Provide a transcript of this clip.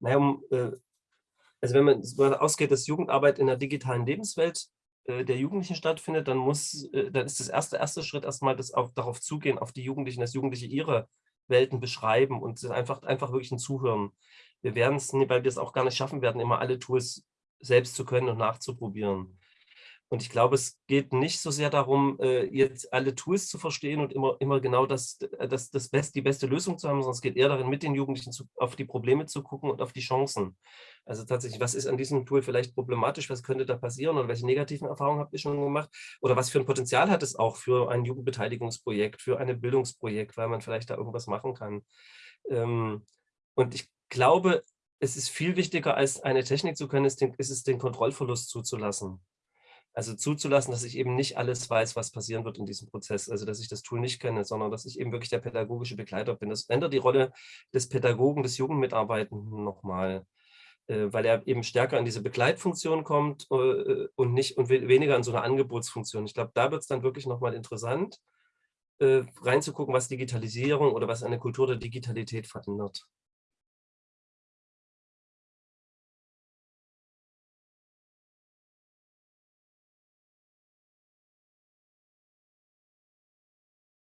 Naja, um, äh, also wenn man ausgeht, dass Jugendarbeit in der digitalen Lebenswelt äh, der Jugendlichen stattfindet, dann muss, äh, dann ist das erste, erste Schritt erstmal das auf, darauf zugehen, auf die Jugendlichen, dass Jugendliche ihre Welten beschreiben und einfach, einfach wirklich ein Zuhören. Wir werden es, weil wir es auch gar nicht schaffen werden, immer alle Tools selbst zu können und nachzuprobieren. Und ich glaube, es geht nicht so sehr darum, äh, jetzt alle Tools zu verstehen und immer, immer genau das, äh, das, das Best, die beste Lösung zu haben, sondern es geht eher darin, mit den Jugendlichen zu, auf die Probleme zu gucken und auf die Chancen. Also tatsächlich, was ist an diesem Tool vielleicht problematisch, was könnte da passieren oder welche negativen Erfahrungen habt ihr schon gemacht? Oder was für ein Potenzial hat es auch für ein Jugendbeteiligungsprojekt, für ein Bildungsprojekt, weil man vielleicht da irgendwas machen kann. Ähm, und ich glaube, es ist viel wichtiger, als eine Technik zu können, ist, ist es den Kontrollverlust zuzulassen. Also zuzulassen, dass ich eben nicht alles weiß, was passieren wird in diesem Prozess. Also dass ich das Tool nicht kenne, sondern dass ich eben wirklich der pädagogische Begleiter bin. Das ändert die Rolle des Pädagogen, des Jugendmitarbeitenden nochmal, äh, weil er eben stärker in diese Begleitfunktion kommt äh, und nicht und weniger in so eine Angebotsfunktion. Ich glaube, da wird es dann wirklich nochmal interessant, äh, reinzugucken, was Digitalisierung oder was eine Kultur der Digitalität verändert.